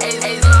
Hey, hey,